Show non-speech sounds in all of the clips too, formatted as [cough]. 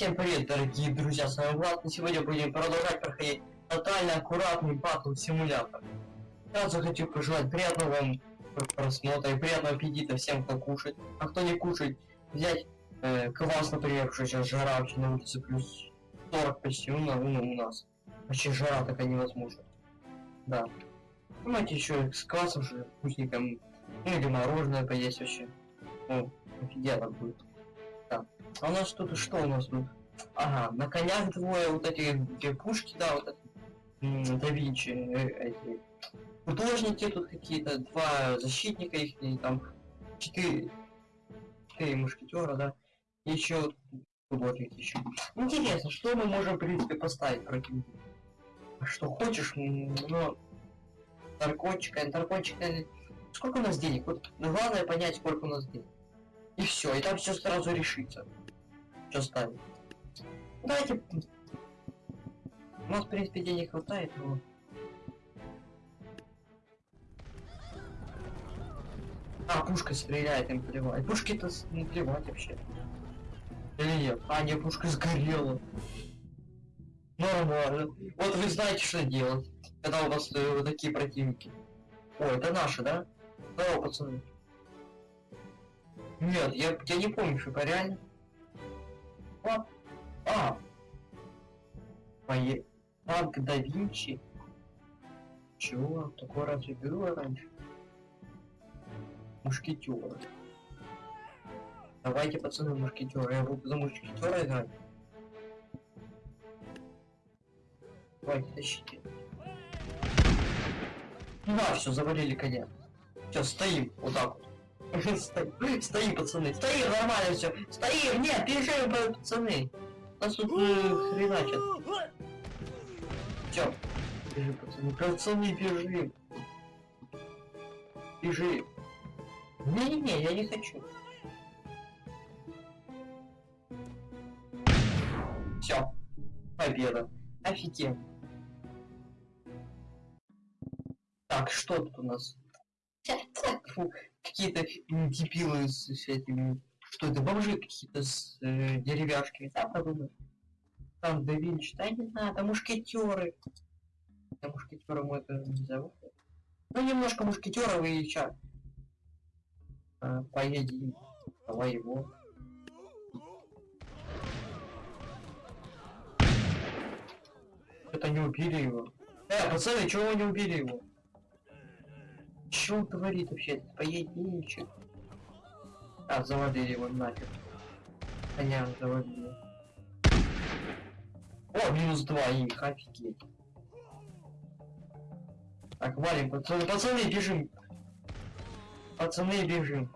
Всем привет, дорогие друзья, с вами Влад, и сегодня будем продолжать проходить тотально аккуратный батл симулятор. Сразу хочу пожелать приятного вам просмотра и приятного аппетита всем, кто кушает. А кто не кушает, взять э, квас, например, что сейчас жара вообще на улице плюс 40 почти, ну, ну, у нас. Вообще жара такая невозможна. Да. Понимаете, еще с квасом же вкусненьким, ну или мороженое поесть вообще. Ну, офигенно будет. А у нас тут что у нас тут? Ага, на конях двое вот эти, эти пушки, да, вот это, да Винчи, э, эти художники тут какие-то, два защитника их, и там четыре, четыре мушкетера, да, еще художники еще. Интересно, что мы можем, в принципе, поставить против? А Что хочешь, но наркотика, наркотика, сколько у нас денег? Вот главное понять, сколько у нас денег. И все, и там все сразу решится. Что ставить? Давайте. У нас, в принципе, денег хватает, но... А, пушка стреляет, им плевать. Пушки-то не плевать вообще. Или нет? А, не, пушка сгорела. Нормально. Вот вы знаете, что делать, когда у вас э, такие противники. О, это наши, да? Здорово, пацаны. Нет, я, я не помню, что это реально. А, а. Пое... Танк да Винчи. Чего? Такое разве было раньше? Мушкетер. Давайте, пацаны, мушкетера. Я буду за мушкетера играть. Давайте, тащите. Ну да, все, завалили коня. Все, стоим, вот так вот. Стоим, пацаны. Стоим, нормально все. Стоим, нет, бежим, пацаны. Нас тут э, хреначат. Все. Бежим, пацаны. Пацаны, бежим. Бежим. Не-не-не, я не хочу. Все. Победа. Офигенно. Так, что тут у нас? Какие-то дебилы с, с этими... Что это, бомжи какие-то с э, деревяшками, да, подумай? Там да Винчи, да не знаю, там мушкетеры. Да мушкетеры мы это не зовут. Ну, немножко мушкетеров и ча. А, поедем. Давай его. Это не убили его. Э, пацаны, чего вы не убили его? Что он говорит вообще? Поединчик. А, завалили его нафиг. Коня завалили. О, минус два их, офигеть. Так, валим, пацаны, пацаны, бежим. Пацаны, бежим.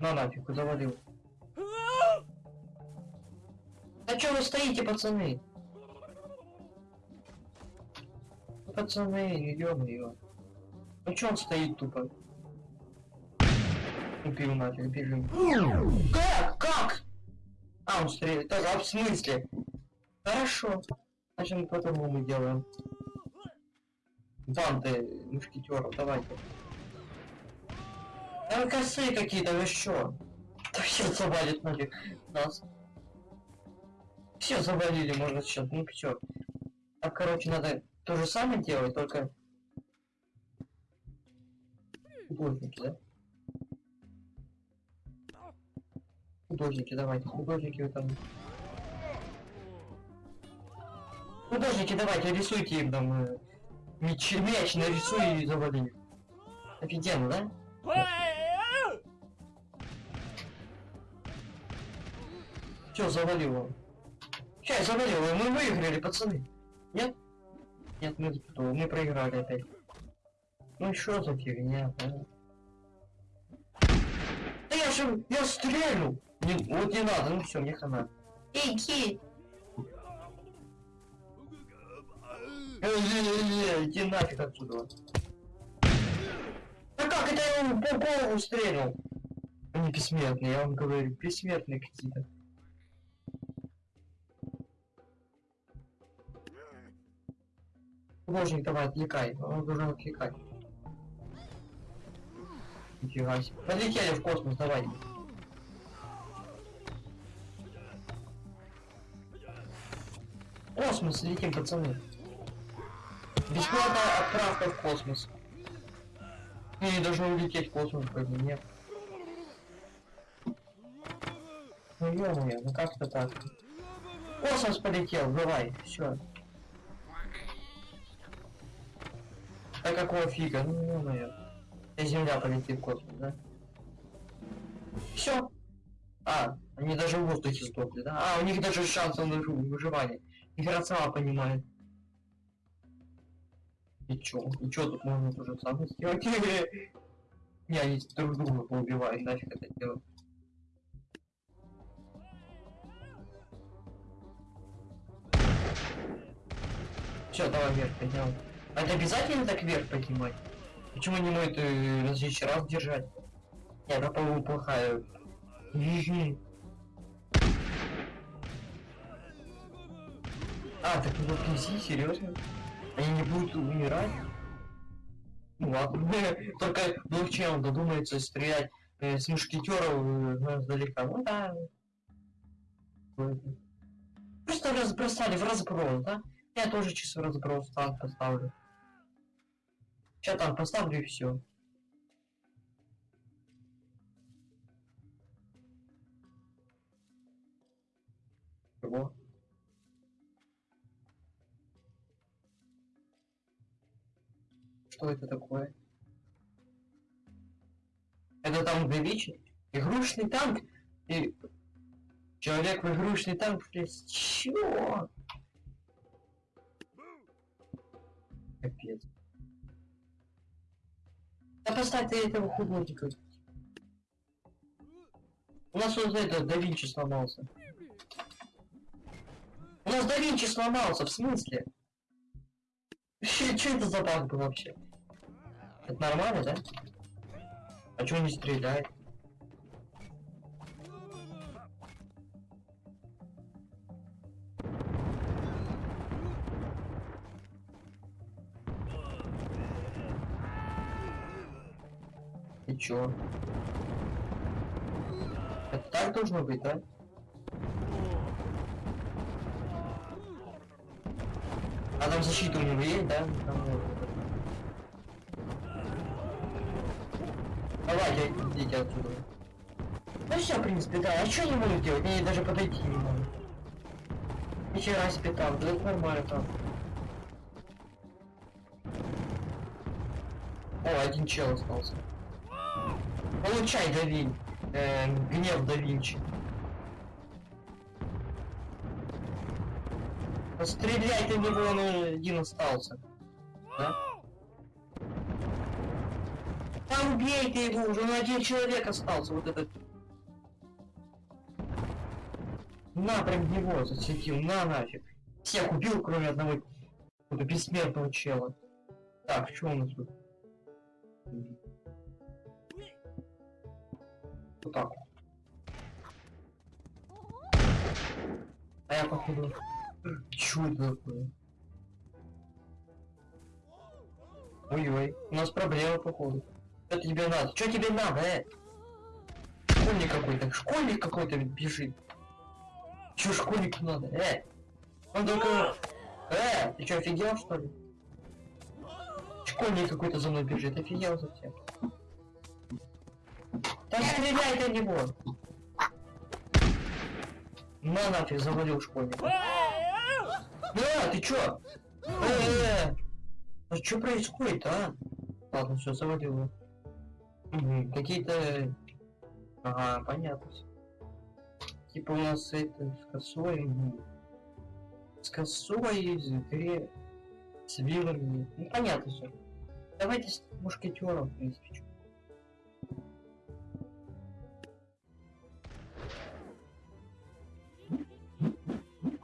На нафиг, завалил. А чё вы стоите, пацаны? Пацаны, ё-моё. Ну чё он стоит тупо? Убил нафиг, бежим. Как? Как? А, он стреляет. Так, а в смысле? Хорошо. Значит, мы по-другому делаем. Банды мушкетеров, давайте. Там косые какие-то, вы что? Да все завалит нафиг нас. Все завалили, можно сейчас. Ну все. Так, короче, надо то же самое делать, только художники, да? Художники, давайте, художники вы там. Художники, давайте, рисуйте им там э, мяч, мяч нарисуй и завали. Офигенно, да? Все, завалил он. Сейчас завалил, мы выиграли, пацаны. Нет? Мы, мы проиграли опять. Ну что за фигня, а? Да я же, я стреляю! Не, вот не надо, ну все, мне хана. Эй, ки! Иди нафиг отсюда. Да как это я ему по голову стрельнул? Они бессмертные, я вам говорю, бессмертные какие-то. Божник, давай, отвлекай. Он должен отвлекать. Нифига себе. Полетели в космос, давай. космос летим, пацаны. Бесплатная отправка в космос. Или должны улететь в космос, как нет. Ну ё ну как-то так. Космос полетел, давай, все. А какого фига? Ну ё-моё. Земля полетит в космос, да? Все. А, они даже в воздухе сдохли, да? А, у них даже шансов на выживание. Игра сама понимает. И чё? И чё тут можно то же самое сделать? [laughs] Не, они друг друга поубивают, нафиг это делать. Все, давай вверх поднял. Это обязательно так вверх поднимать? Почему не может э, различный раз держать? Нет, это, по-моему, плохая. А, так в князі, серьезно? Они не будут умирать? Ну ладно. [laughs] Только блокчейн додумается стрелять э, с мушкетеров э, ну, издалека. Ну да. Просто разбросали в разброс, да? Я тоже чисто разброс танк поставлю. Сейчас там поставлю и все. Чего? Что это такое? Это там Говичи? Игрушечный танк? И... Человек в игрушечный танк влез. Чего? Капец. Да поставь ты этого хуйнотика. У нас вот это да Винчи сломался. У нас да Винчи сломался, в смысле? Что это за баг был вообще? Это нормально, да? А чё не стреляет? Чё? Это так должно быть, да? А там защита у него есть, да? Там, э, Давайте, идите отсюда. Ну все, в принципе, да. А что не могу делать? Мне даже подойти не могу. Нихера себе там, да это нормально там. О, один чел остался. Получай, Давинь. Э, гнев да Винчи. Стреляй на него, он один остался. Да? Да убей ты его уже, ну один человек остался, вот этот. На, прям в него зацепил, на нафиг. Всех убил, кроме одного какого-то бессмертного чела. Так, что у нас тут? Вот так. А я походу... Чё это такое? Ой-ой, у нас проблема походу. Что тебе надо? Что тебе надо, э? Школьник какой-то, школьник какой-то бежит. Чё школьнику надо, э? Он только... Э, ты что, офигел, что ли? Школьник какой-то за мной бежит, офигел совсем. Да стреляй на него! На нафиг, завалил школьника. Да, ты чё? Э, а что происходит, а? Ладно, все, завалил Какие-то... Ага, понятно. Типа у нас это с косой... С косой, с гре... С вилами. Ну, понятно все. Давайте с мушкетером, в принципе,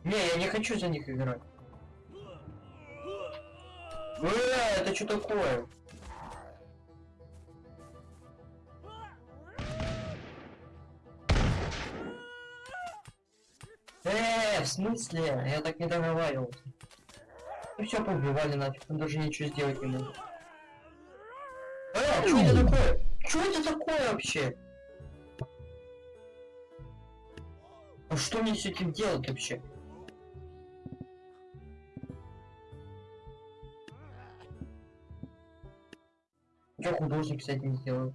Не, я не хочу за них играть. Э, это что такое? Э, в смысле? Я так не договаривался. Ну все, поубивали нафиг, он даже ничего сделать не может. Э, что это такое? Что это такое вообще? А что мне с этим делать вообще? Что художник с этим сделал?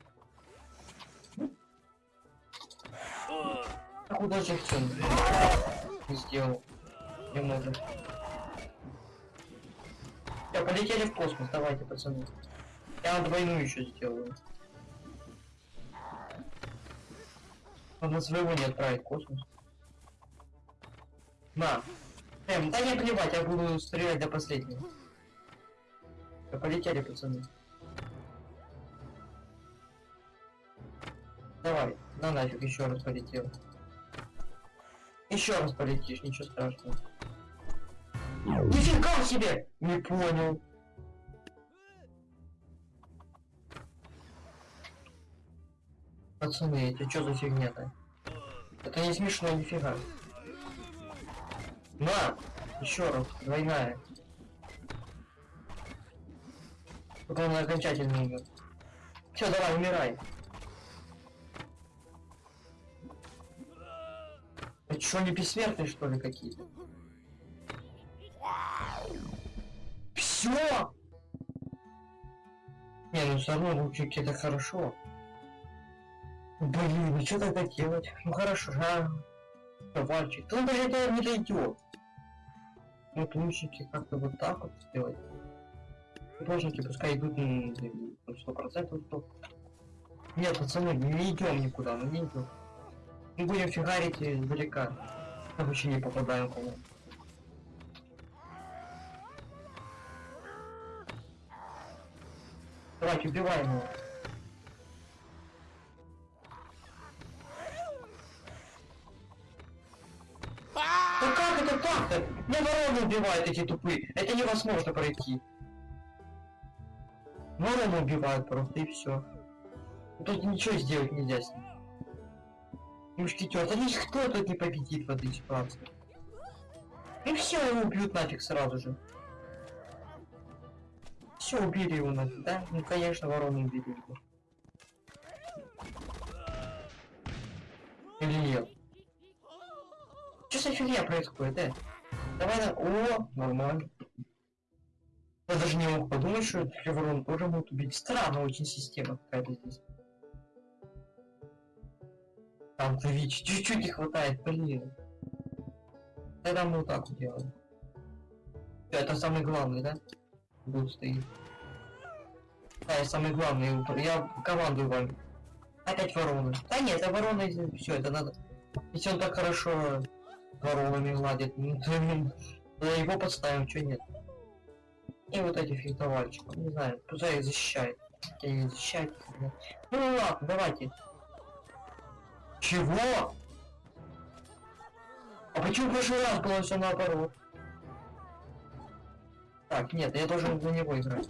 Художник что не сделал? Не может. Я полетели в космос, давайте, пацаны. Я двойную еще сделаю. Надо своего не отправить в космос. На. Эм, да не плевать, я буду стрелять до последнего. Да полетели, пацаны. Давай, на нафиг еще раз полетел. Еще раз полетишь, ничего страшного. Нифига себе! Не понял. Пацаны, это что за фигня-то? Это не смешно нифига. На! Еще раз, двойная. Пока он окончательно умер. Все, давай, умирай. Что, не бессмертные, что ли, какие-то? Все! Не, ну все равно лучики это хорошо. Блин, ну что тогда делать? Ну хорошо, а? Ковальчик. Ну даже это не дойдет. Вот лучники как-то вот так вот сделать. Художники пускай идут на сто процентов. Нет, пацаны, не идем никуда, мы не идем. Мы будем фигарить издалека. Мы вообще не попадаем кому. Давайте убиваем его. Да как это так-то? Меня вороны убивают эти тупые. Это невозможно пройти. Вороны убивают просто и все. Тут ничего сделать нельзя с ним. Мушкетер, да никто тут не победит в этой ситуации. И все, его убьют нафиг сразу же. Все, убили его нафиг, да? Ну конечно, вороны убили его. Или нет? Что за фигня происходит, э? Давай на... О, нормально. Я даже не мог подумать, что ворон тоже могут убить. Странно очень система какая-то здесь. Там Твич, чуть-чуть не хватает, блин. Тогда мы вот так делаем. Всё, Это самый главный, да? Тут стоит. Да, я самый главный. Я командую вами. Опять вороны. Да нет, это вороны, все, это надо. Если он так хорошо воронами гладит, ну, то да его подставим, что нет. И вот эти фехтовальщики, не знаю, пускай их защищает. Не защищает. Ну ладно, давайте. Чего? А почему в прошлый раз было все наоборот? Так, нет, я должен за него играть.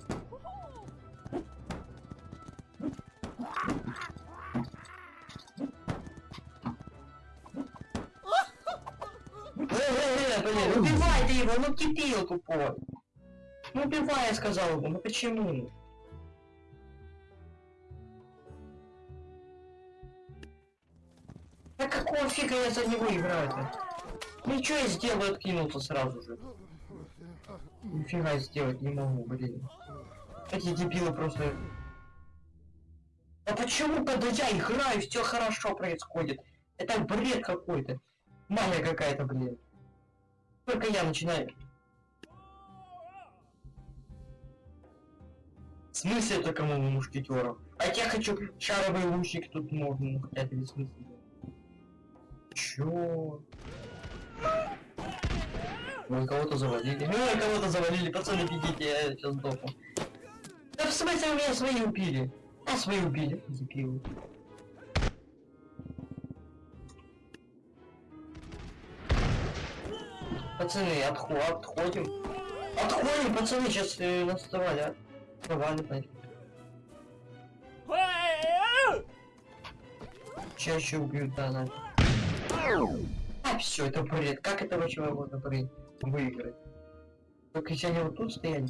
Убивай ты его, ну кипил тупой. Ну убивай, я сказал бы, ну почему? А какого фига я за него играю-то? Ничего я сделаю, откинулся сразу же. Нифига сделать не могу, блин. Эти дебилы просто... А почему, когда я играю, все хорошо происходит? Это бред какой-то. Магия какая-то, блин. Только я начинаю. В смысле это кому мушкетеров? А я хочу шаровый лучник тут можно, хотя это без смысла. Чё? Ой, кого-то завалили. Ой, кого-то завалили, пацаны, бегите, я сейчас сдохну. Да в смысле у меня свои убили? А свои убили, дебилы. Пацаны, отход, отходим. Отходим, пацаны, сейчас э, нас завалят. Завалят нафиг. Чаще убьют, да, нафиг. А, все, это бред. Как это вообще можно бред выиграть? Только если они вот тут стоят.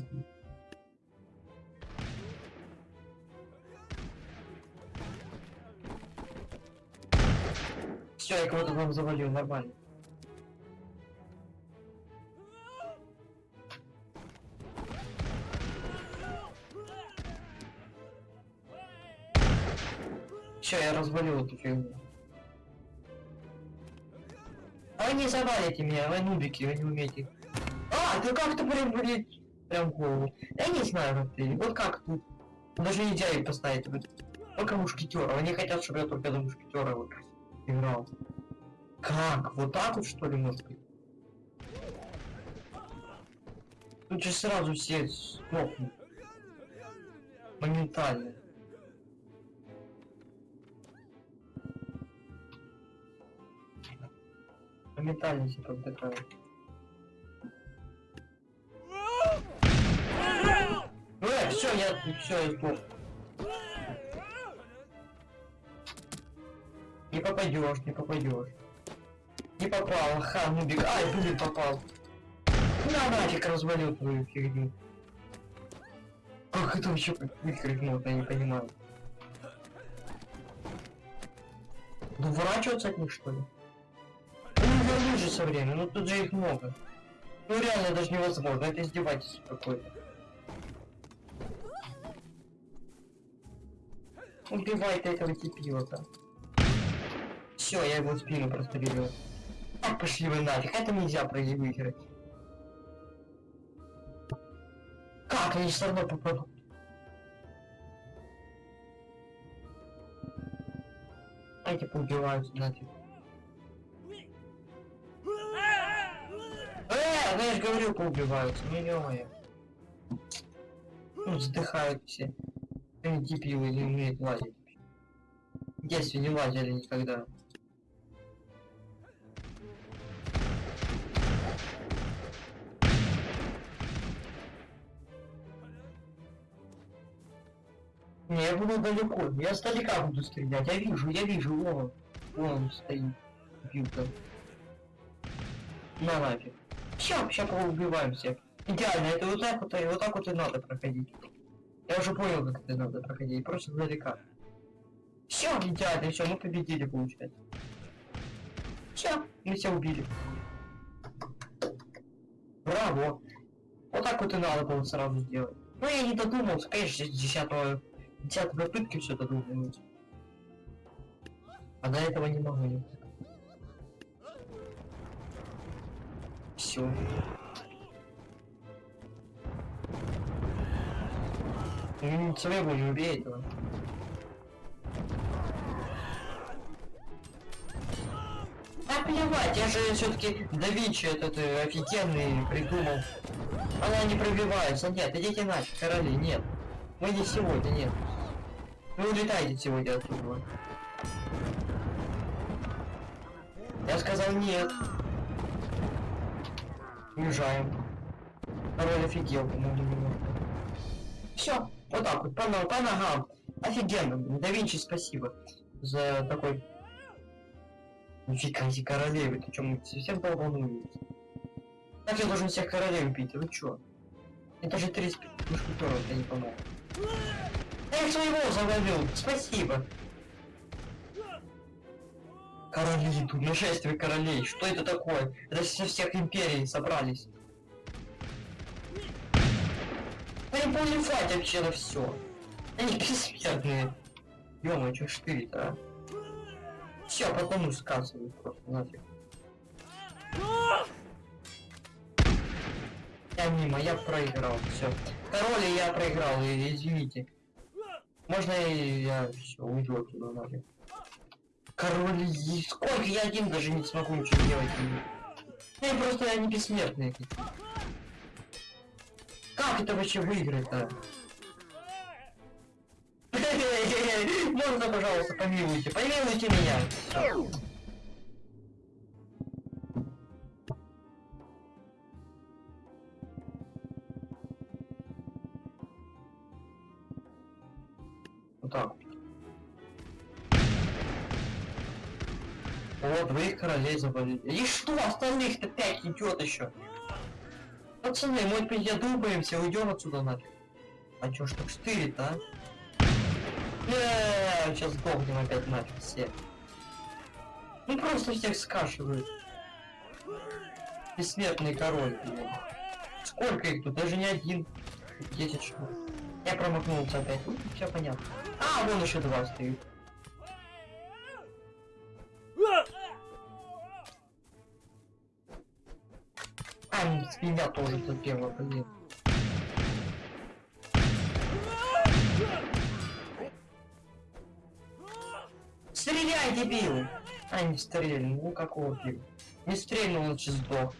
Все, я кого-то там завалил, нормально. Все, я развалил эту фигню. Вы не завалите меня, вы нубики, вы не умеете. А, ты как-то прям, блин, прям голову. Я не знаю, ты. Вот как тут. Даже нельзя их поставить. Вот. Только мушкетера. Они хотят, чтобы я только за мушкетера вот играл. Как? Вот так вот что ли может быть? Тут же сразу все смокнут. Моментально. Моментально все поддыхают. Э, все, я, все, я. Не попадешь, не попадешь. Не попал, ха, нубик. Ай, блин, попал. На нафиг развалил твою фигню. Как это вообще можно, я не понимаю. Ну, Уворачиваться от них, что ли? Ну, вернуть же со временем, ну тут же их много. Ну реально даже невозможно, это издевательство какое-то. Убивай ты этого типилота. Все, я его в спину прострелил. Так пошли вы нафиг, это нельзя пройти выиграть. Как они все равно попадут? Эти поубиваются нафиг. Ну я же говорю, поубиваются, ну ё-моё. Ну, вздыхают все. Они дебилы не умеют лазить. В не лазили никогда. Не, я буду далеко. Я сдалека буду стрелять. Я вижу, я вижу. Вон, вон он стоит. Билка. На нафиг. Все, сейчас поубиваем всех. Идеально, это вот так вот, и вот так вот и надо проходить. Я уже понял, как это надо проходить, просто сдалека. Все, идеально, все, мы победили, получается. Все, мы все убили. Браво. Вот так вот и надо было сразу сделать. Ну я не додумался, конечно, с 10 10 попытки все додумывать. А до этого не могу. Все. Своего не убей этого. А плевать, я же все-таки да Винчи этот э, офигенный придумал. Она не пробивается. Нет, идите нафиг, короли, нет. Мы не сегодня, нет. Вы улетаете сегодня оттуда. Я сказал нет. Уезжаем. Король офигел, по-моему. Все, вот так вот, по, по ногам. Офигенно, да Винчи спасибо за такой... Нифига себе королевы, ты чё, мы совсем долбанулись? Как я должен всех королей убить, вы чё? Это же 30 мушкетеров, это не помог. Я своего завалил, спасибо. Короли, тут нашествие королей, что это такое? Это со всех империй собрались. Они поливать вообще на все. Они бессмертные. ё что штырит, а? Все, потом сказывают просто нафиг. Я мимо, я проиграл, все. Король я проиграл, извините. Можно и я все уйду оттуда нафиг. Король, сколько я один даже не смогу ничего делать. Я просто они бессмертные какие. Как это вообще выиграть-то? [laughs] Можно, пожалуйста, помилуйте, помилуйте меня. Вот так. Вот, вы их королей завалили. И что, остальных-то пять идет еще. Пацаны, мы передумаемся, уйдем отсюда нафиг. А чё ж так штырит, а? Эээ, сейчас сдохнем опять нафиг все. Ну просто всех скашивают. Бессмертный король, блин. Сколько их тут? Даже не один. 10 штук. Я промахнулся опять. Ну, все понятно. А, вон еще два стоит. Свинья тоже запела, блин. Стреляй, дебил! А, не стрельнул, ну какого фига? Не стрельнул, он сейчас сдох.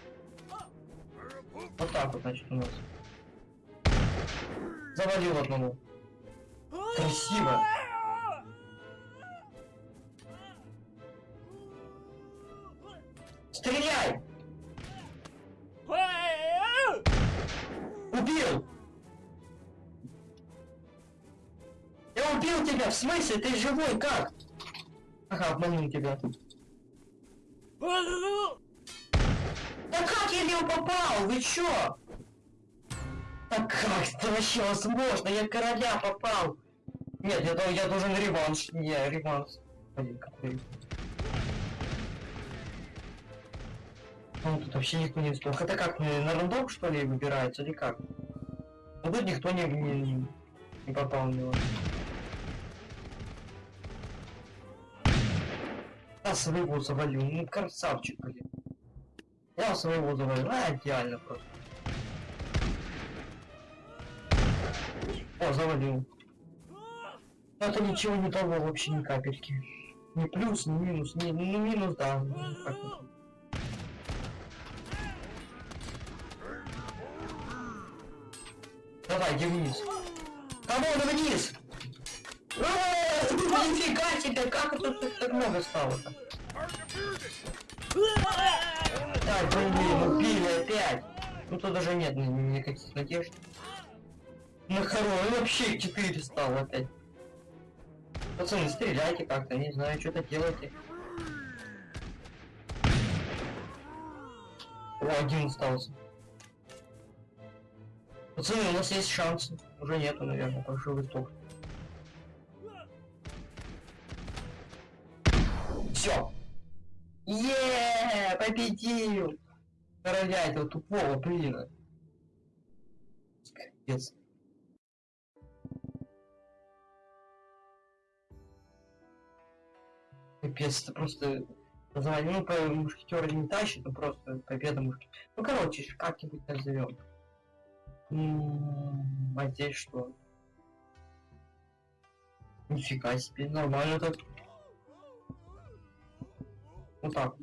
Вот так вот, значит, у нас. Завалил одному. Красиво. Смысле? Ты живой? Как? Ага, обманул тебя. Да как я в него попал? Вы чё? Да как это вообще возможно? Я короля попал. Нет, я, я должен реванш. Не, реванш. Блин, какой. Ну, тут вообще никто не сдох. Это как, на на рандом, что ли, выбирается, или как? Ну, тут никто не, не, не попал в него. Я своего завалил, ну красавчик, блин. Я своего завалил, а, идеально просто. О, завалил. Это ничего не того вообще ни капельки. Ни плюс, ни минус, ни, ну минус, да. ну. Давай, иди вниз. Кому вниз? Э, Нифига себе, как это тут так много стало-то? Так, блин, убили опять. Ну тут даже нет ни- никаких надежд. На хоро, вообще 4 стало опять. Пацаны, стреляйте как-то, не знаю, что-то делайте. О, один остался. Пацаны, у нас есть шансы. Уже нету, наверное, прошу вы Все. Еее, победил! Короля этого тупого, блин. Капец. Капец, это просто название, ну, по мушкетера не тащит, ну просто победа мушкетера. Ну, короче, как-нибудь назовем. А здесь что? Нифига себе, нормально так. Вот так.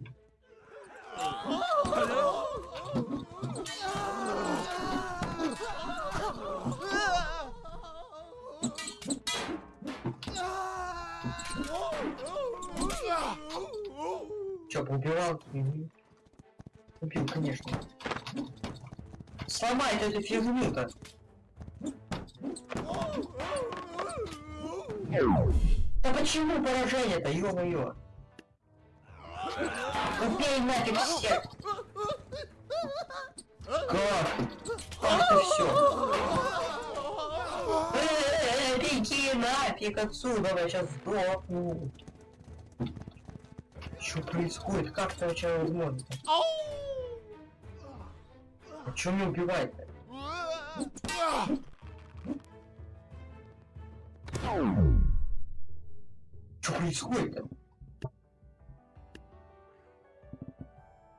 Чё, поубивал? Мгм. Убил, конечно. Сломай эту фигню-то. Да почему поражение-то, ё-моё? Убей нафиг всех! Как? Как это все? Беги нафиг отсюда, я сейчас сдохну. Что происходит? Как это вообще возможно? А чё меня убивает-то? Что происходит-то? Это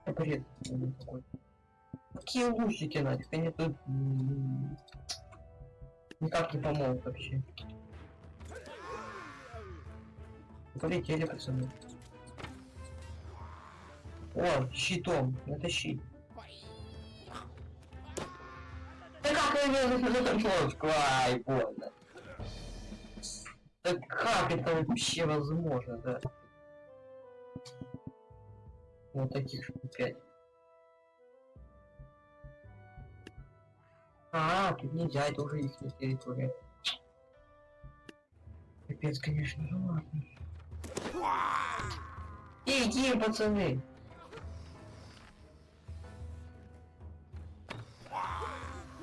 бред ну, какой. Какие лучики нафиг? Они тут никак не помогут вообще. Полетели, пацаны. О, щитом. Это щит. Да как я не ножку? Ай, больно. Да как это вообще возможно, да? Вот таких пять. А, тут нельзя, это уже их территория. Капец, конечно, ну ладно. Иди, пацаны!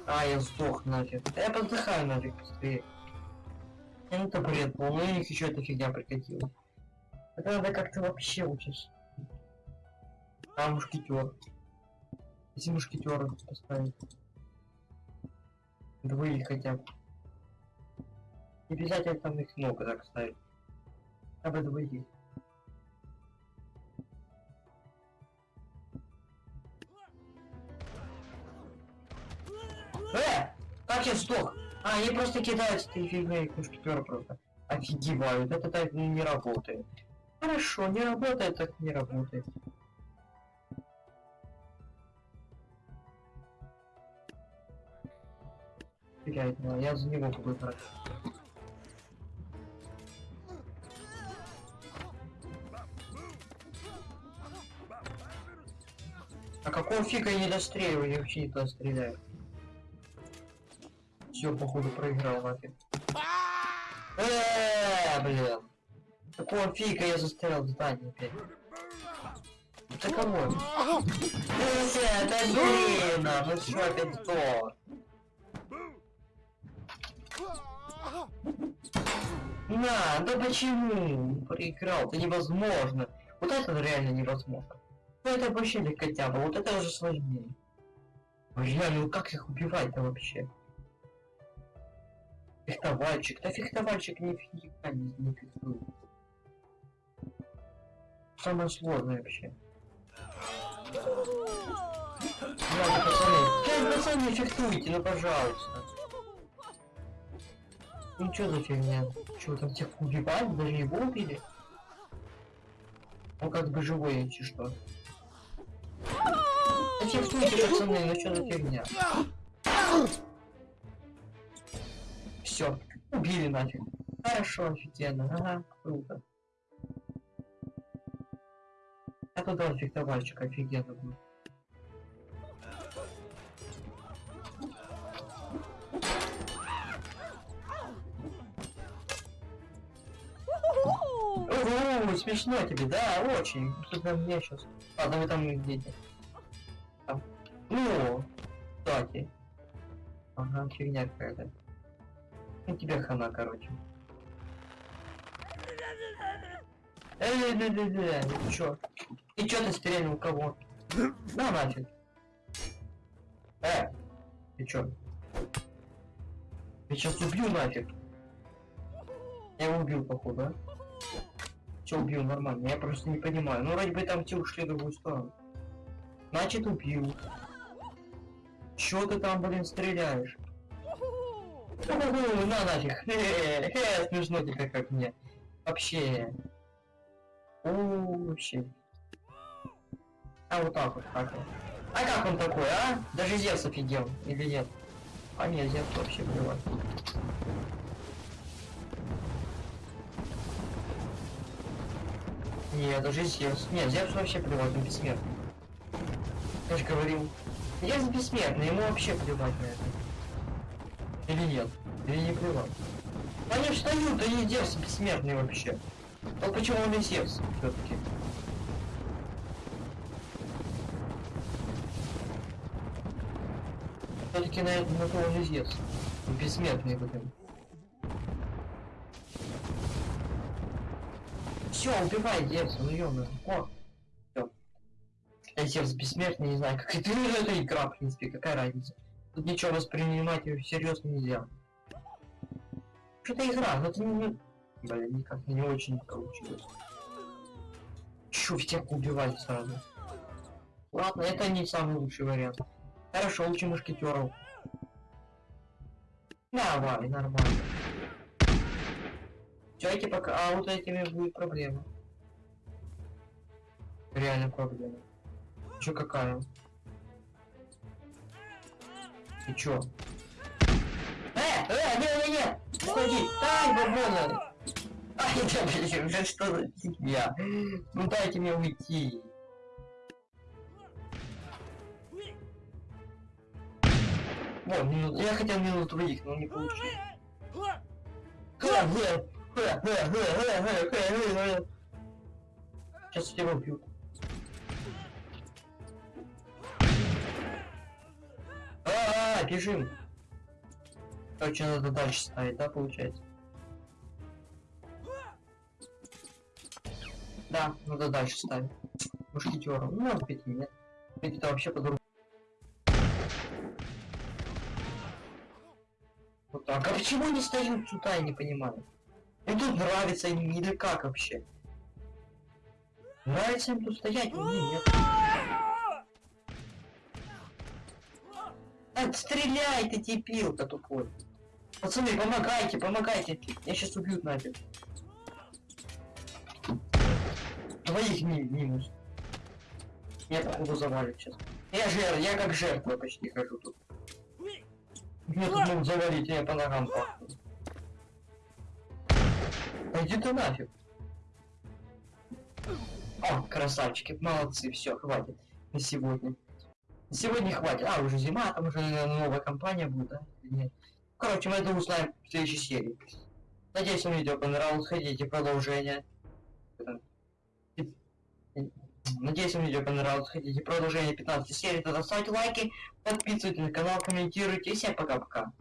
А, я сдох нафиг. Да я подыхаю нафиг быстрее. Ну это бред был, ну и еще эта фигня прикатила. Это надо как-то вообще учить. А, мушкетер. Если мушкетера поставить. Двоих хотя бы. Не обязательно там их много так ставить. Хотя бы двоих. Э! Как я сдох? А, они просто кидаются этой фигней, мушкетера просто. Офигевают, это так не работает. Хорошо, не работает, так не работает. Теряет, ну, я за него буду брать. А какого фига я не достреливаю? Я вообще не туда стреляю. Все, походу, проиграл нафиг. Эээ, блин. Какого фига я застрял в здании опять? Это кого? Э, да блин, а, ну что опять сдох? На, да почему? Проиграл, это невозможно. Вот это реально невозможно. Ну это вообще легкотяба, вот это уже сложнее. Бля, ну как их убивать-то вообще? Фехтовальщик, да фехтовальщик нифига не, не фехтует. Самое сложное вообще. Ладно, пацаны. Блядь, пацаны, фехтуйте, ну пожалуйста. Ну чё за фигня? Чё, там всех убивали? Даже его убили? Он как бы живой, если что. Да фехтуйте, пацаны, ну чё за фигня? Все, убили нафиг. Хорошо, офигенно, ага, круто. А туда фехтовальщик офигенно был. Смешно тебе, да, очень. Что-то мне сейчас. Ладно, вы там. Там. Ну, кстати. Ага, фигня какая-то. Ну тебе хана, короче. Эй, эй, эй, эй, эй, чё? Ты чё ты стрельнул кого? На нафиг. Э, ты чё? Я сейчас убью нафиг. Я его убил, походу, а? Все убил нормально, я просто не понимаю. Ну, вроде бы там те ушли в другую сторону. Значит, убил. Чё ты там, блин, стреляешь? На нафиг. Хе-хе, смешно тебе как мне. Вообще. Вообще. А вот так вот, как он. А как он такой, а? Даже Зевс офигел, или нет? А нет, Зевс вообще плевать. Нет, даже Зевс. Нет, Зевс вообще плевать, он бессмертный. Я же говорил. Зевс бессмертный, ему вообще плевать на это. Или нет? Или не плевать? Они встают, они Зевс бессмертный вообще. Но почему он и Зевс все-таки? Все-таки на, на то он и Зевс. Бессмертный блин. Все, убивай Зевса, ну ё О, все. Я Зевс бессмертный, не знаю, как это, [laughs] ну, это игра, в принципе, какая разница. Тут ничего воспринимать всерьез нельзя. Что-то игра, но это не... Блин, никак не очень получилось. Чё, всех убивать сразу? Ладно, это не самый лучший вариант. Хорошо, лучше мушкетеров. Давай, нормально. Эти пока... А вот этими будет проблема. Реально проблема. Чё какая? Ты чё? Э, э, не, не, не! Уходи! Ай, бабона! Ай, да блин, да что за фигня? Ну дайте мне уйти. Минут... я хотел минут двоих, но не получилось. Сейчас тебя убьют. А, -а, -а бежим. Короче, надо дальше ставить, да, получается? Да, надо дальше ставить. Мушкетером. Ну, может быть, и нет. Ведь это вообще по-другому. Вот так. А почему они стоят сюда, я не понимаю. Им тут нравится им или как вообще? Нравится им тут стоять, мне нет. Отстреляй ты, дебил-то тупой. Пацаны, помогайте, помогайте. Я сейчас убьют нафиг. Двоих ми минус. Я походу завалит сейчас. Я жертва, я как жертва почти хожу тут. Меня тут могут завалить, я по ногам пахну. Да иди ты нафиг. О, красавчики, молодцы, все, хватит на сегодня. На сегодня хватит. А, уже зима, там уже новая компания будет, да? Нет. Короче, мы это узнаем в следующей серии. Надеюсь, вам видео понравилось. Хотите продолжение. Надеюсь, вам видео понравилось. Хотите продолжение 15 серии, тогда ставьте лайки, подписывайтесь на канал, комментируйте. И всем пока-пока.